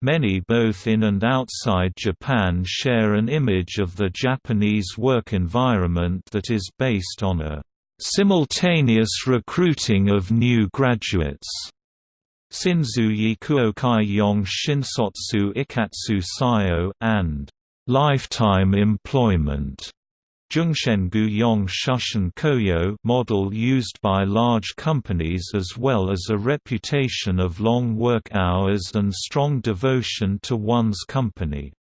Many both in and outside Japan share an image of the Japanese work environment that is based on a simultaneous recruiting of new graduates. Shinzu Yikuokai Yong Shinsotsu Ikkatsu Saiyo and lifetime employment Jungshengu Yong Shushin Koyo model used by large companies as well as a reputation of long work hours and strong devotion to one's company.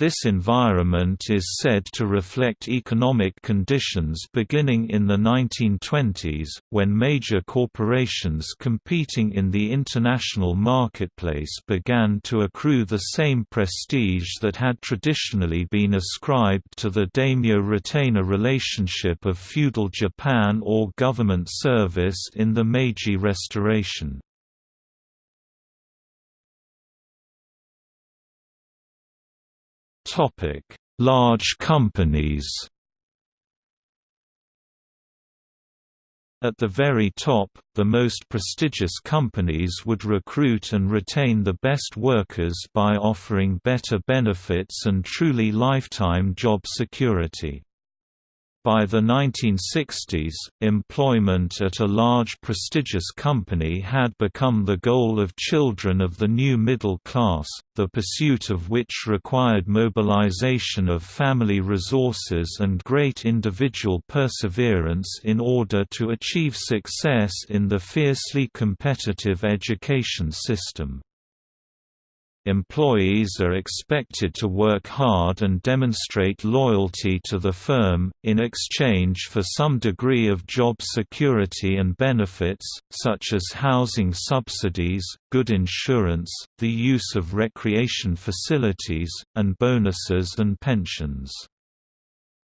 This environment is said to reflect economic conditions beginning in the 1920s, when major corporations competing in the international marketplace began to accrue the same prestige that had traditionally been ascribed to the daimyo-retainer relationship of feudal Japan or government service in the Meiji Restoration. Topic: Large companies. At the very top, the most prestigious companies would recruit and retain the best workers by offering better benefits and truly lifetime job security. By the 1960s, employment at a large prestigious company had become the goal of children of the new middle class, the pursuit of which required mobilization of family resources and great individual perseverance in order to achieve success in the fiercely competitive education system. Employees are expected to work hard and demonstrate loyalty to the firm, in exchange for some degree of job security and benefits, such as housing subsidies, good insurance, the use of recreation facilities, and bonuses and pensions.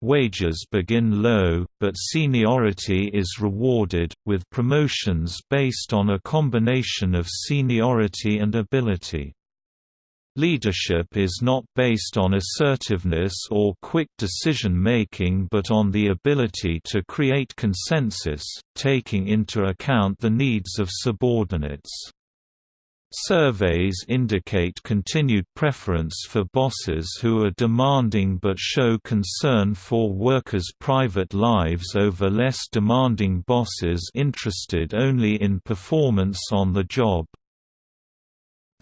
Wages begin low, but seniority is rewarded, with promotions based on a combination of seniority and ability. Leadership is not based on assertiveness or quick decision-making but on the ability to create consensus, taking into account the needs of subordinates. Surveys indicate continued preference for bosses who are demanding but show concern for workers' private lives over less demanding bosses interested only in performance on the job.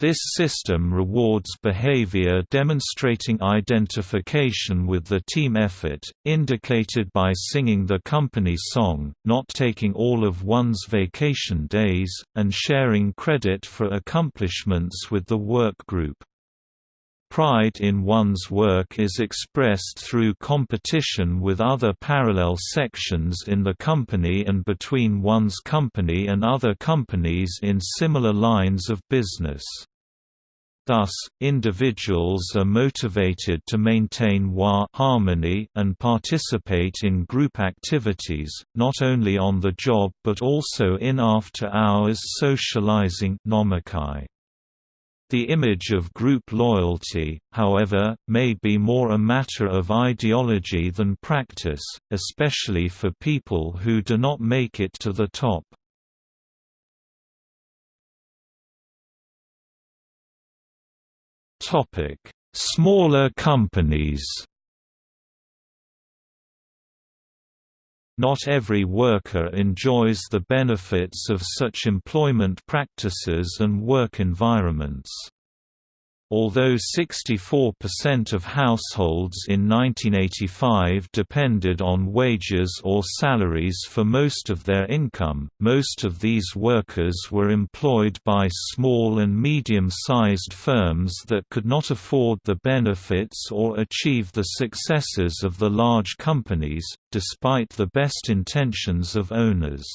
This system rewards behavior demonstrating identification with the team effort, indicated by singing the company song, not taking all of one's vacation days, and sharing credit for accomplishments with the work group. Pride in one's work is expressed through competition with other parallel sections in the company and between one's company and other companies in similar lines of business. Thus, individuals are motivated to maintain wa harmony and participate in group activities, not only on the job but also in after-hours socializing nomikai. The image of group loyalty, however, may be more a matter of ideology than practice, especially for people who do not make it to the top. Topic: Smaller companies. Not every worker enjoys the benefits of such employment practices and work environments. Although 64% of households in 1985 depended on wages or salaries for most of their income, most of these workers were employed by small and medium-sized firms that could not afford the benefits or achieve the successes of the large companies, despite the best intentions of owners.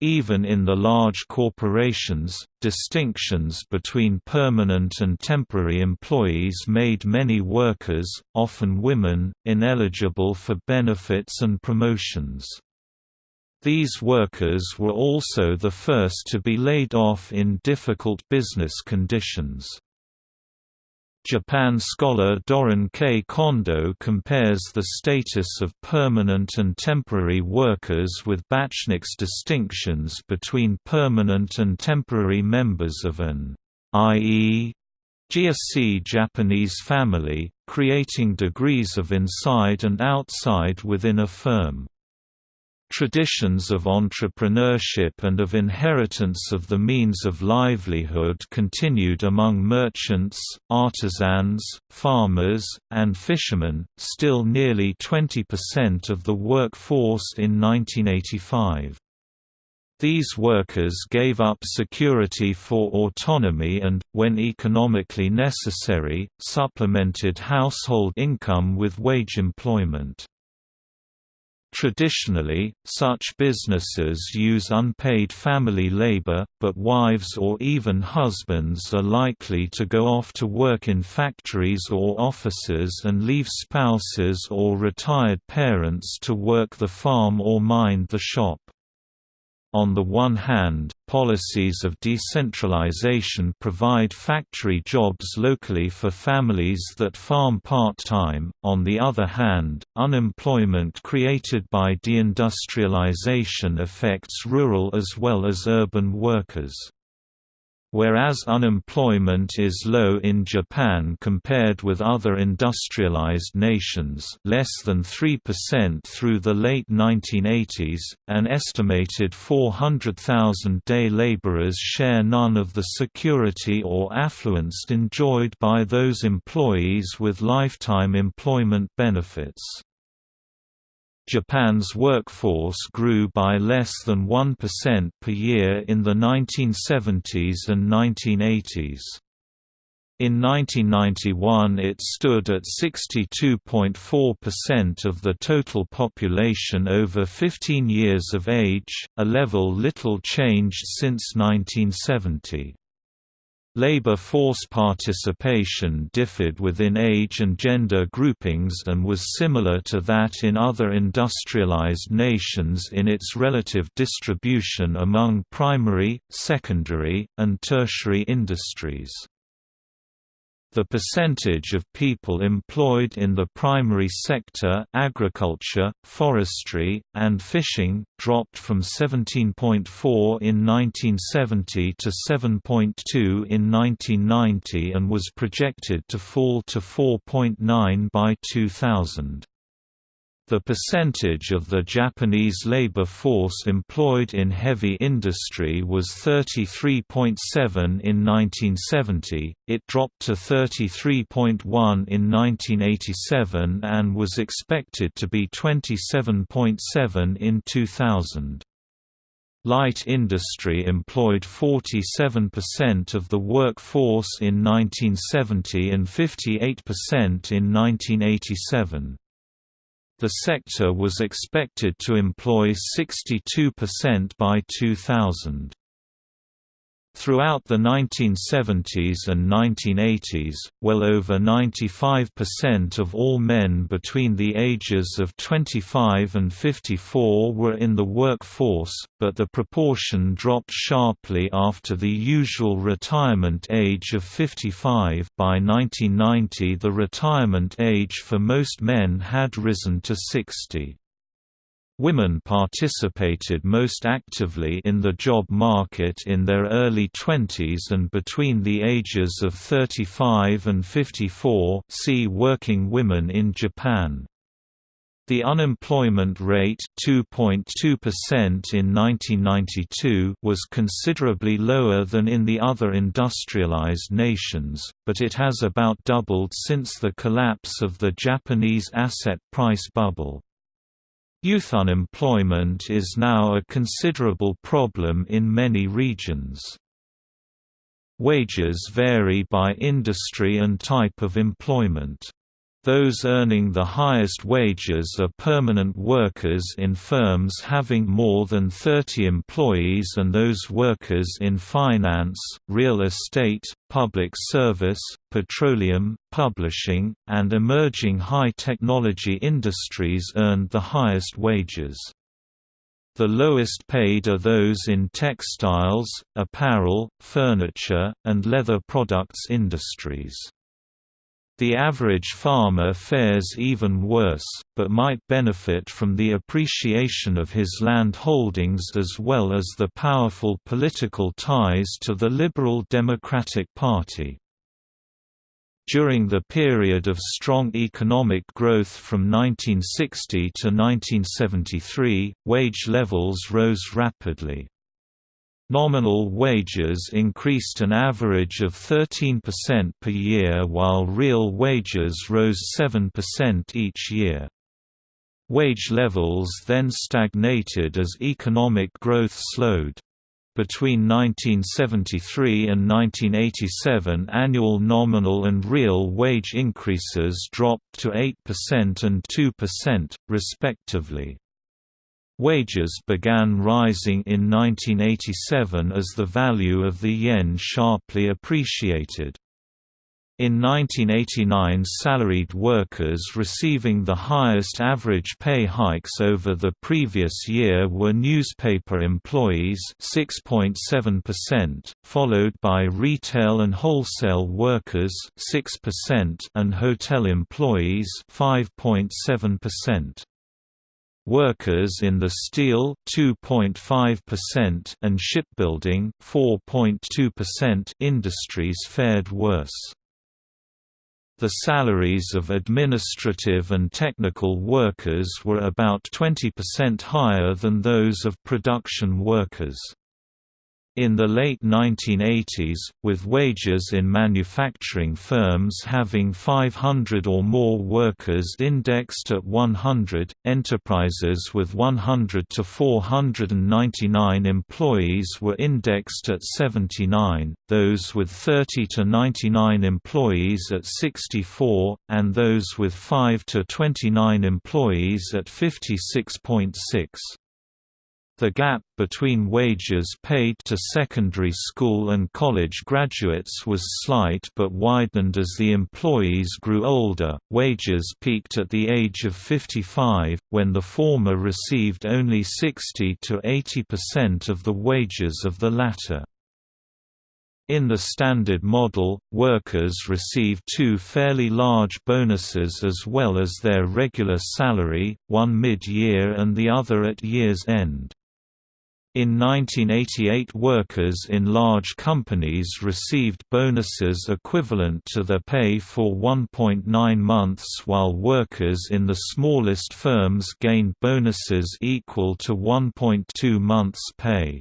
Even in the large corporations, distinctions between permanent and temporary employees made many workers, often women, ineligible for benefits and promotions. These workers were also the first to be laid off in difficult business conditions. Japan scholar Dorinne K. Kondo compares the status of permanent and temporary workers with Bachnik's distinctions between permanent and temporary members of an i.e. GSC Japanese family, creating degrees of inside and outside within a firm. Traditions of entrepreneurship and of inheritance of the means of livelihood continued among merchants, artisans, farmers, and fishermen, still nearly 20% of the workforce in 1985. These workers gave up security for autonomy and, when economically necessary, supplemented household income with wage employment. Traditionally, such businesses use unpaid family labor, but wives or even husbands are likely to go off to work in factories or offices and leave spouses or retired parents to work the farm or mind the shop. On the one hand, policies of decentralization provide factory jobs locally for families that farm part-time, on the other hand, unemployment created by deindustrialization affects rural as well as urban workers. Whereas unemployment is low in Japan compared with other industrialized nations less than 3% through the late 1980s, an estimated 400,000 day laborers share none of the security or affluence enjoyed by those employees with lifetime employment benefits. Japan's workforce grew by less than 1% per year in the 1970s and 1980s. In 1991 it stood at 62.4% of the total population over 15 years of age, a level little changed since 1970. Labor force participation differed within age and gender groupings and was similar to that in other industrialized nations in its relative distribution among primary, secondary, and tertiary industries. The percentage of people employed in the primary sector agriculture, forestry, and fishing, dropped from 17.4 in 1970 to 7.2 in 1990 and was projected to fall to 4.9 by 2000. The percentage of the Japanese labor force employed in heavy industry was 33.7 in 1970, it dropped to 33.1 in 1987 and was expected to be 27.7 in 2000. Light industry employed 47% of the workforce in 1970 and 58% in 1987. The sector was expected to employ 62% by 2000. Throughout the 1970s and 1980s, well over 95% of all men between the ages of 25 and 54 were in the workforce, but the proportion dropped sharply after the usual retirement age of 55 by 1990 the retirement age for most men had risen to 60. Women participated most actively in the job market in their early 20s and between the ages of 35 and 54 see Working women in Japan. The unemployment rate 2.2% in 1992 was considerably lower than in the other industrialized nations, but it has about doubled since the collapse of the Japanese asset price bubble. Youth unemployment is now a considerable problem in many regions. Wages vary by industry and type of employment. Those earning the highest wages are permanent workers in firms having more than 30 employees and those workers in finance, real estate, public service, petroleum, publishing, and emerging high-technology industries earned the highest wages. The lowest paid are those in textiles, apparel, furniture, and leather products industries. The average farmer fares even worse, but might benefit from the appreciation of his land holdings as well as the powerful political ties to the Liberal Democratic Party. During the period of strong economic growth from 1960 to 1973, wage levels rose rapidly. Nominal wages increased an average of 13% per year while real wages rose 7% each year. Wage levels then stagnated as economic growth slowed. Between 1973 and 1987 annual nominal and real wage increases dropped to 8% and 2%, respectively. Wages began rising in 1987 as the value of the yen sharply appreciated. In 1989 salaried workers receiving the highest average pay hikes over the previous year were newspaper employees 6.7%, followed by retail and wholesale workers 6% and hotel employees 5.7%. Workers in the steel 2.5% and shipbuilding 4.2% industries fared worse. The salaries of administrative and technical workers were about 20% higher than those of production workers. In the late 1980s, with wages in manufacturing firms having 500 or more workers indexed at 100, enterprises with 100 to 499 employees were indexed at 79, those with 30 to 99 employees at 64, and those with 5 to 29 employees at 56.6. The gap between wages paid to secondary school and college graduates was slight but widened as the employees grew older. Wages peaked at the age of 55, when the former received only 60 to 80% of the wages of the latter. In the Standard Model, workers receive two fairly large bonuses as well as their regular salary, one mid-year and the other at year's end. In 1988 workers in large companies received bonuses equivalent to their pay for 1.9 months while workers in the smallest firms gained bonuses equal to 1.2 months' pay.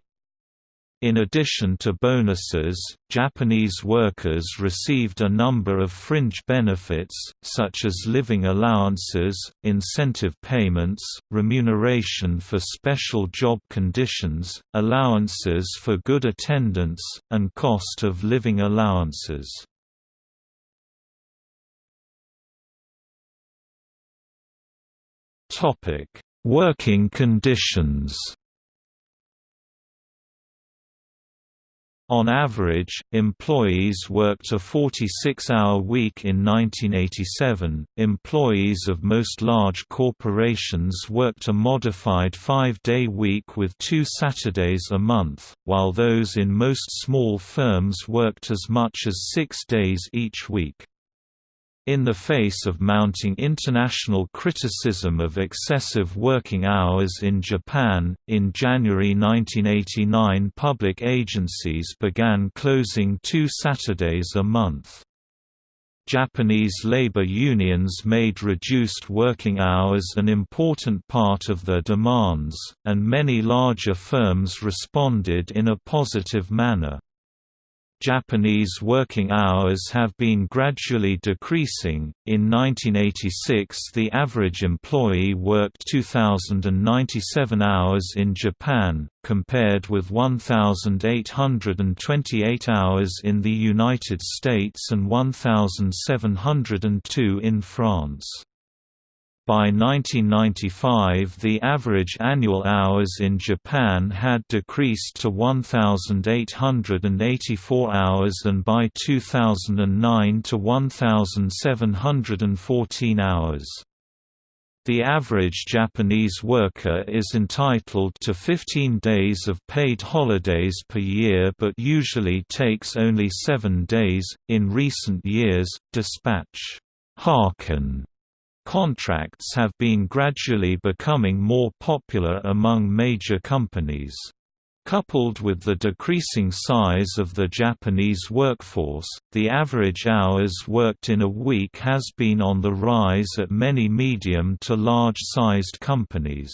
In addition to bonuses, Japanese workers received a number of fringe benefits, such as living allowances, incentive payments, remuneration for special job conditions, allowances for good attendance, and cost of living allowances. Working conditions On average, employees worked a 46-hour week in 1987. Employees of most large corporations worked a modified five-day week with two Saturdays a month, while those in most small firms worked as much as six days each week. In the face of mounting international criticism of excessive working hours in Japan, in January 1989 public agencies began closing two Saturdays a month. Japanese labor unions made reduced working hours an important part of their demands, and many larger firms responded in a positive manner. Japanese working hours have been gradually decreasing. In 1986, the average employee worked 2,097 hours in Japan, compared with 1,828 hours in the United States and 1,702 in France. By 1995 the average annual hours in Japan had decreased to 1,884 hours and by 2009 to 1,714 hours. The average Japanese worker is entitled to 15 days of paid holidays per year but usually takes only seven days. In recent years, dispatch Haken contracts have been gradually becoming more popular among major companies. Coupled with the decreasing size of the Japanese workforce, the average hours worked in a week has been on the rise at many medium to large-sized companies.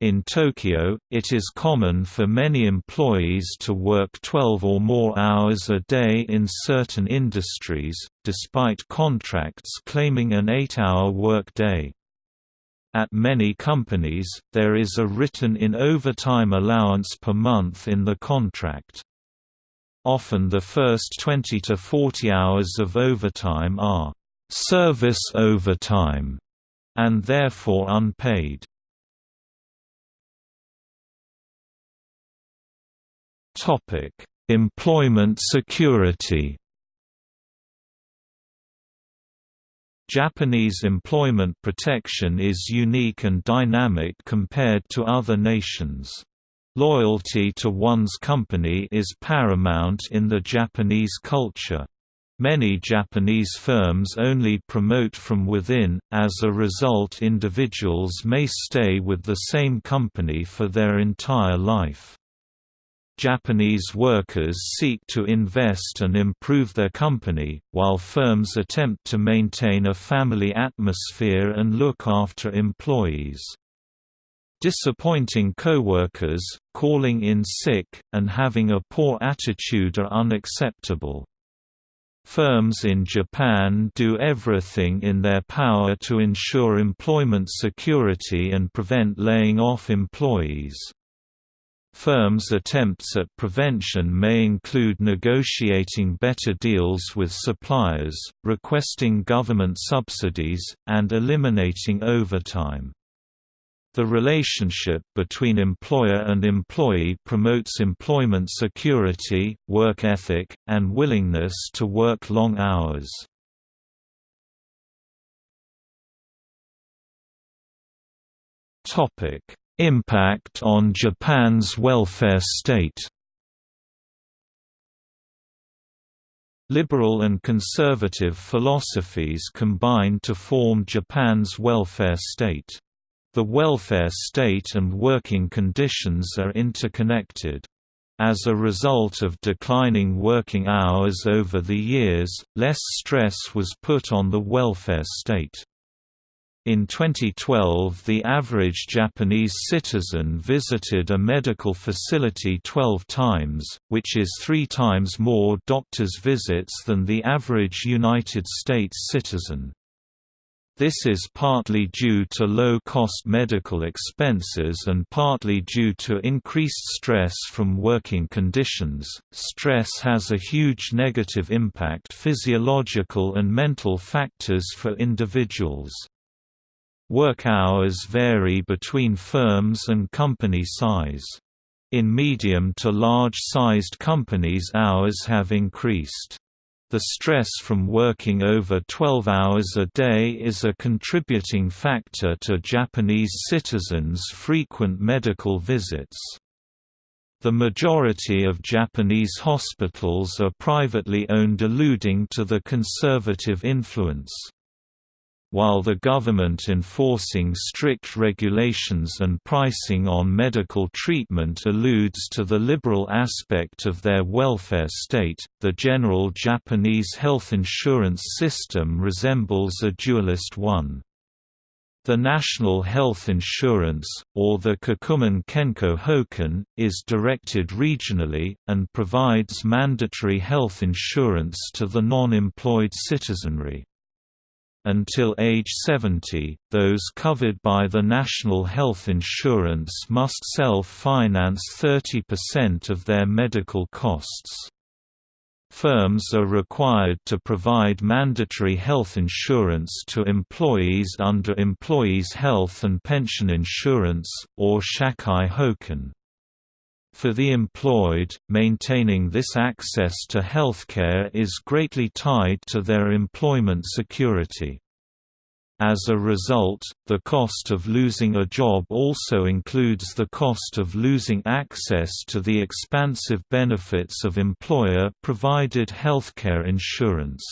In Tokyo, it is common for many employees to work 12 or more hours a day in certain industries, despite contracts claiming an 8-hour workday. At many companies, there is a written-in overtime allowance per month in the contract. Often the first 20 to 40 hours of overtime are «service overtime» and therefore unpaid. Employment security Japanese employment protection is unique and dynamic compared to other nations. Loyalty to one's company is paramount in the Japanese culture. Many Japanese firms only promote from within, as a result individuals may stay with the same company for their entire life. Japanese workers seek to invest and improve their company, while firms attempt to maintain a family atmosphere and look after employees. Disappointing coworkers, calling in sick, and having a poor attitude are unacceptable. Firms in Japan do everything in their power to ensure employment security and prevent laying off employees. Firms' attempts at prevention may include negotiating better deals with suppliers, requesting government subsidies, and eliminating overtime. The relationship between employer and employee promotes employment security, work ethic, and willingness to work long hours. Impact on Japan's welfare state Liberal and conservative philosophies combine to form Japan's welfare state. The welfare state and working conditions are interconnected. As a result of declining working hours over the years, less stress was put on the welfare state. In 2012 the average Japanese citizen visited a medical facility 12 times, which is three times more doctor's visits than the average United States citizen. This is partly due to low-cost medical expenses and partly due to increased stress from working conditions. Stress has a huge negative impact physiological and mental factors for individuals. Work hours vary between firms and company size. In medium to large-sized companies hours have increased. The stress from working over 12 hours a day is a contributing factor to Japanese citizens' frequent medical visits. The majority of Japanese hospitals are privately owned alluding to the conservative influence. While the government enforcing strict regulations and pricing on medical treatment alludes to the liberal aspect of their welfare state, the general Japanese health insurance system resembles a dualist one. The national health insurance, or the Kokumin Kenko Hoken, is directed regionally, and provides mandatory health insurance to the non-employed citizenry. Until age 70, those covered by the national health insurance must self-finance 30% of their medical costs. Firms are required to provide mandatory health insurance to employees under Employees' Health and Pension Insurance, or Shakai Hoken. For the employed, maintaining this access to healthcare is greatly tied to their employment security. As a result, the cost of losing a job also includes the cost of losing access to the expansive benefits of employer-provided healthcare insurance.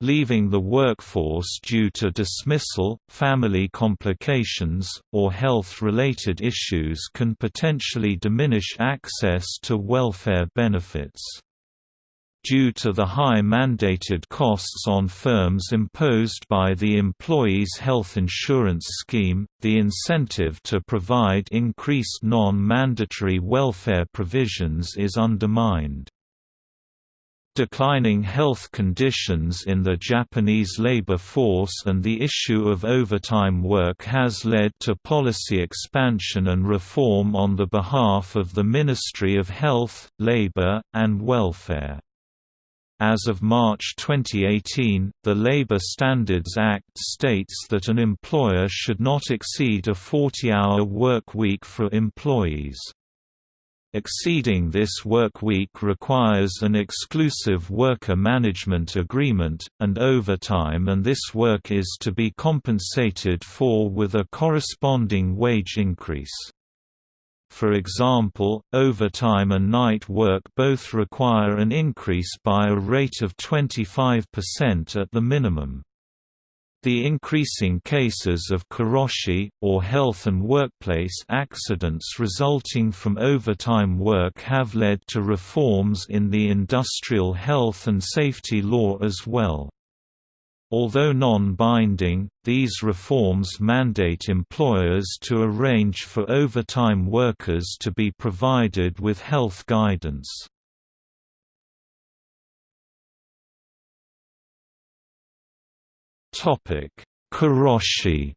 Leaving the workforce due to dismissal, family complications, or health-related issues can potentially diminish access to welfare benefits. Due to the high mandated costs on firms imposed by the employee's health insurance scheme, the incentive to provide increased non-mandatory welfare provisions is undermined. Declining health conditions in the Japanese labor force and the issue of overtime work has led to policy expansion and reform on the behalf of the Ministry of Health, Labor, and Welfare. As of March 2018, the Labor Standards Act states that an employer should not exceed a 40-hour work week for employees. Exceeding this work week requires an exclusive worker management agreement, and overtime and this work is to be compensated for with a corresponding wage increase. For example, overtime and night work both require an increase by a rate of 25% at the minimum. The increasing cases of karoshi, or health and workplace accidents resulting from overtime work have led to reforms in the industrial health and safety law as well. Although non-binding, these reforms mandate employers to arrange for overtime workers to be provided with health guidance. Karoshi.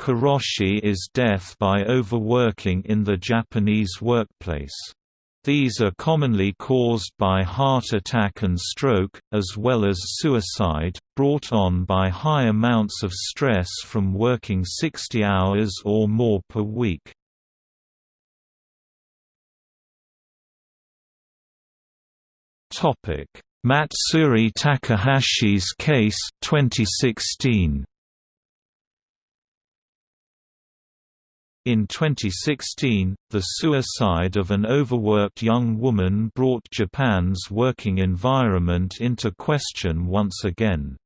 Karoshi is death by overworking in the Japanese workplace. These are commonly caused by heart attack and stroke, as well as suicide, brought on by high amounts of stress from working 60 hours or more per week. Matsuri Takahashi's case 2016 In 2016, the suicide of an overworked young woman brought Japan's working environment into question once again.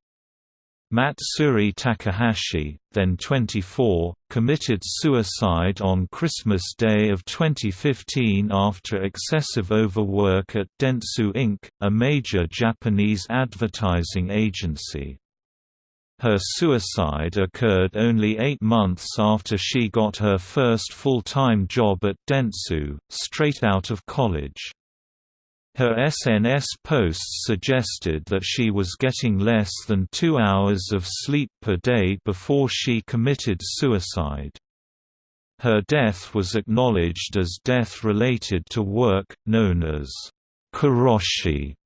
Matsuri Takahashi, then 24, committed suicide on Christmas Day of 2015 after excessive overwork at Dentsu Inc., a major Japanese advertising agency. Her suicide occurred only eight months after she got her first full-time job at Dentsu, straight out of college. Her SNS posts suggested that she was getting less than two hours of sleep per day before she committed suicide. Her death was acknowledged as death related to work, known as karoshi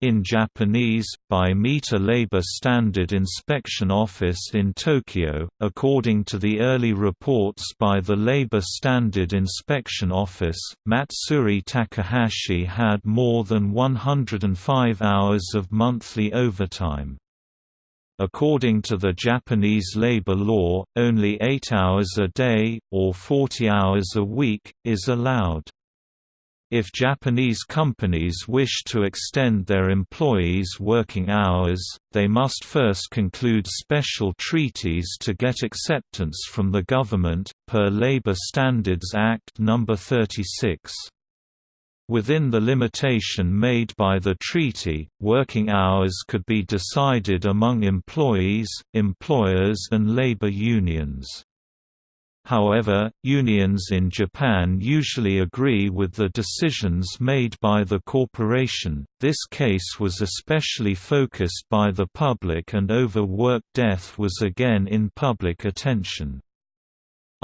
in Japanese, by Mita Labor Standard Inspection Office in Tokyo. According to the early reports by the Labor Standard Inspection Office, Matsuri Takahashi had more than 105 hours of monthly overtime. According to the Japanese labor law, only 8 hours a day, or 40 hours a week, is allowed. If Japanese companies wish to extend their employees' working hours, they must first conclude special treaties to get acceptance from the government, per Labor Standards Act No. 36. Within the limitation made by the treaty, working hours could be decided among employees, employers and labor unions. However, unions in Japan usually agree with the decisions made by the corporation. This case was especially focused by the public and overwork death was again in public attention.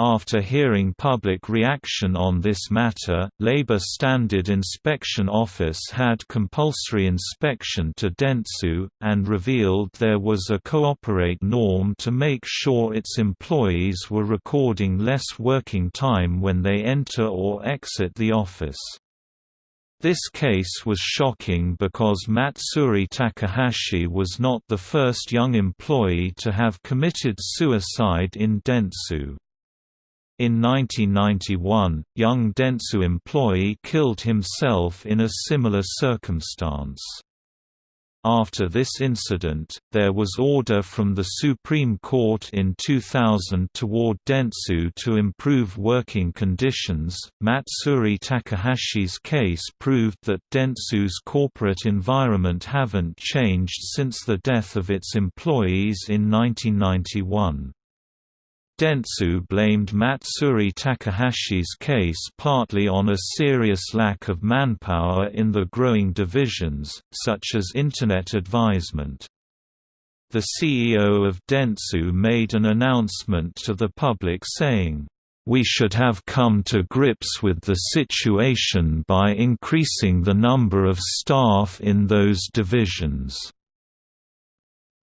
After hearing public reaction on this matter, Labor Standard Inspection Office had compulsory inspection to Dentsu, and revealed there was a cooperate norm to make sure its employees were recording less working time when they enter or exit the office. This case was shocking because Matsuri Takahashi was not the first young employee to have committed suicide in Dentsu. In 1991, young Dentsu employee killed himself in a similar circumstance. After this incident, there was order from the Supreme Court in 2000 toward Dentsu to improve working conditions. Matsuri Takahashi's case proved that Dentsu's corporate environment haven't changed since the death of its employees in 1991. Dentsu blamed Matsuri Takahashi's case partly on a serious lack of manpower in the growing divisions, such as Internet advisement. The CEO of Dentsu made an announcement to the public saying, "...we should have come to grips with the situation by increasing the number of staff in those divisions."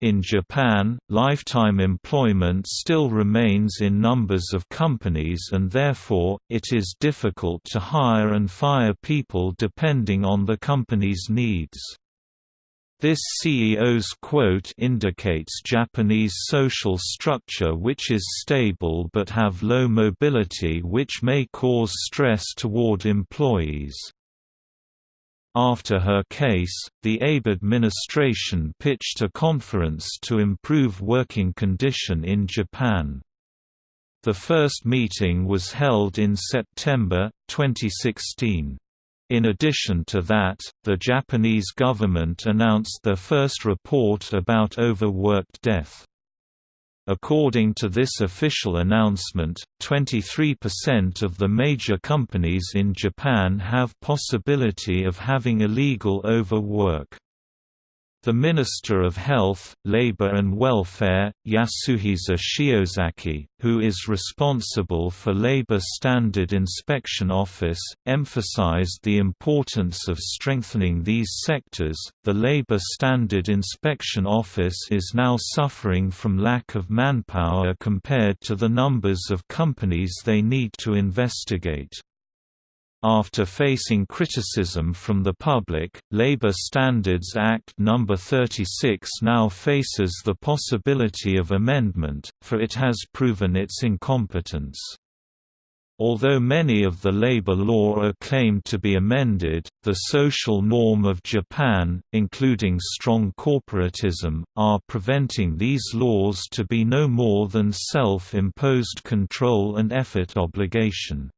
In Japan, lifetime employment still remains in numbers of companies and therefore, it is difficult to hire and fire people depending on the company's needs. This CEO's quote indicates Japanese social structure which is stable but have low mobility which may cause stress toward employees. After her case, the Abe administration pitched a conference to improve working condition in Japan. The first meeting was held in September, 2016. In addition to that, the Japanese government announced their first report about overworked death. According to this official announcement, 23% of the major companies in Japan have possibility of having illegal overwork. The Minister of Health, Labor and Welfare, Yasuhisa Shiozaki, who is responsible for Labor Standard Inspection Office, emphasized the importance of strengthening these sectors. The Labor Standard Inspection Office is now suffering from lack of manpower compared to the numbers of companies they need to investigate. After facing criticism from the public, Labor Standards Act No. 36 now faces the possibility of amendment, for it has proven its incompetence. Although many of the labor law are claimed to be amended, the social norm of Japan, including strong corporatism, are preventing these laws to be no more than self-imposed control and effort obligation.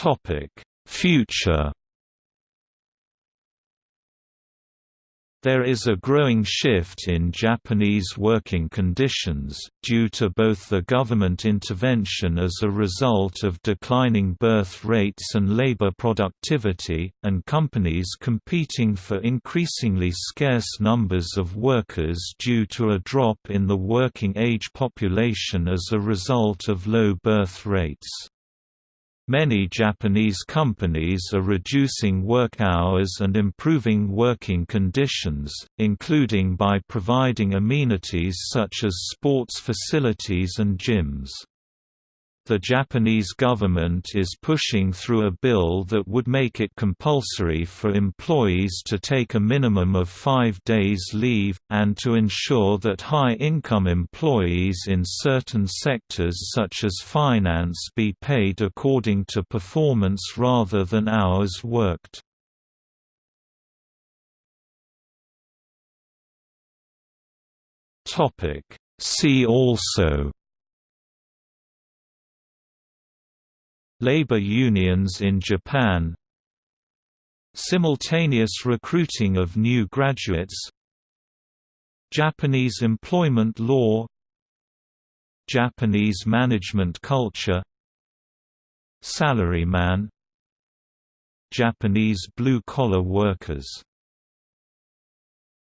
Topic: Future There is a growing shift in Japanese working conditions, due to both the government intervention as a result of declining birth rates and labor productivity, and companies competing for increasingly scarce numbers of workers due to a drop in the working age population as a result of low birth rates. Many Japanese companies are reducing work hours and improving working conditions, including by providing amenities such as sports facilities and gyms. The Japanese government is pushing through a bill that would make it compulsory for employees to take a minimum of five days leave, and to ensure that high-income employees in certain sectors such as finance be paid according to performance rather than hours worked. See also Labor unions in Japan. Simultaneous recruiting of new graduates. Japanese employment law. Japanese management culture. Salaryman. Japanese blue-collar workers